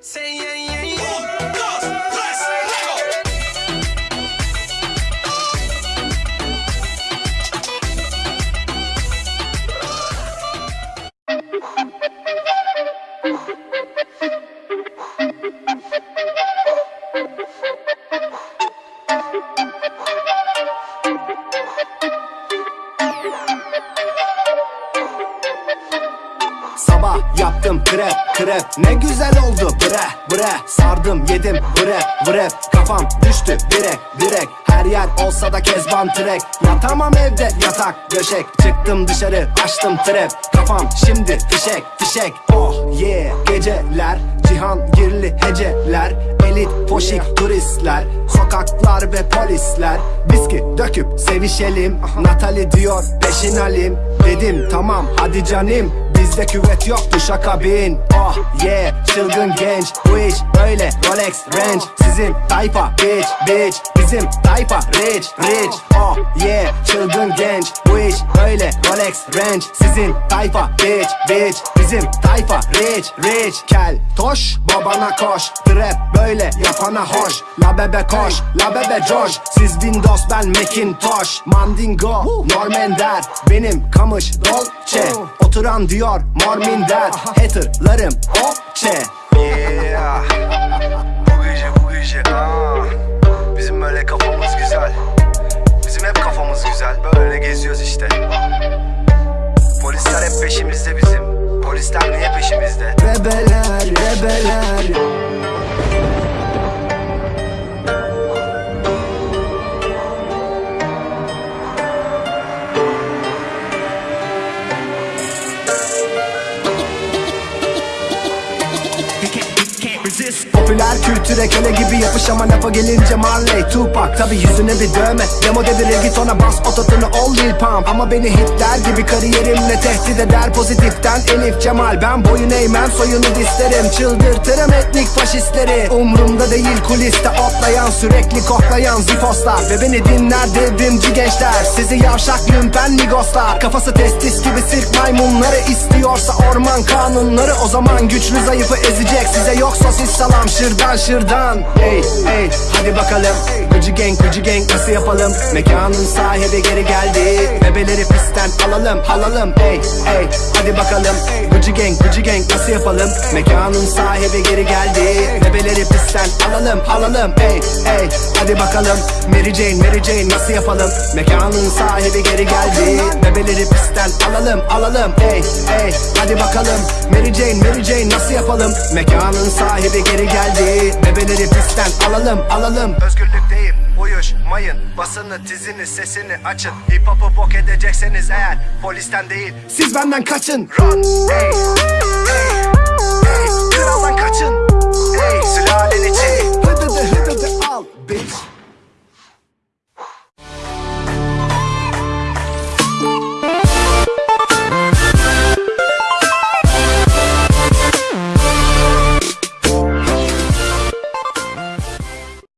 Say yeah, krep krep. Ne güzel oldu. Bre bre. Sardım yedim. Bre bre. Kafam düştü. Direk direk. Her yer olsa da kezban trek. Yatamam evde yatak döşek Çıktım dışarı açtım trap Kafam şimdi fişek fişek. Oh yeah. Geceler Cihan girli heceler. Elit poşik turistler. Sokaklar ve polisler. Viski döküp sevişelim. Natali diyor peşin alim Dedim tamam hadi canim Bizde küvet yoktu şaka bin. Oh yeah çılgın genç. Bu iş öyle Rolex Range. Sizin tayfa bitch bitch. Bizim tayfa rich rich. Oh yeah çılgın genç. Bu iş öyle Rolex Range. Sizin tayfa bitch bitch. Bizim tayfa rich rich. Kel toş babana koş. Trap böyle yapana hoş. La bebe koş la bebe coş. Siz Windows ben Macintosh. Mandingo Normender Benim kamış Dolce Oturan diyor Mormin der Haterlarım okçe Yeah. Bu gece bu gece. Aa. Bizim böyle kafamız güzel. Bizim hep kafamız güzel. Böyle geziyoruz işte. Polisler hep peşimizde bizim. Polisler niye peşimizde Popüler kültüre köle gibi yapış ama lafa gelince Marley Tupac Tabi yüzüne bir dövme. Demo dedi reggaetona bas ototunu ol Lil Pump. Ama beni hitler gibi kariyerimle tehdit eder Pozitiften. Elif Cemal Ben boyun eğmem soyunu dislerim Çıldırtırım etnik faşistleri. Umrumda değil kuliste otlayan Sürekli koklayan zifoslar. Ve beni dinler devrimci gençler. Sizi yavşak lümpen migoslar Kafası testis gibi sirk maymunları istiyorsa orman kanunları. O zaman güçlü zayıfı ezecek Size yok sosis salam şırdan şırdan Hey hey hadi bakalım Gıcı gang gıcı gang nasıl yapalım? Mekanın sahibi geri geldi. Bebeleri pistten alalım alalım Hey hey hadi bakalım. Gıcı gang gıcı gang nasıl yapalım? Mekanın sahibi geri geldi. Bebeleri pistten alalım alalım Hey hey hadi bakalım. Mary Jane Mary Jane nasıl yapalım? Mekanın sahibi geri geldi. Bebeleri pistten alalım alalım. Hey hey hadi bakalım. Mary Jane Mary Jane nasıl yapalım? Mekanın sahibi geri geldi. Bebeleri pistten alalım alalım. Özgürlükteyim uyuşmayın Basını tizini sesini açın Hip hop'u bok edecekseniz eğer Polisten değil Siz benden kaçın Run hey.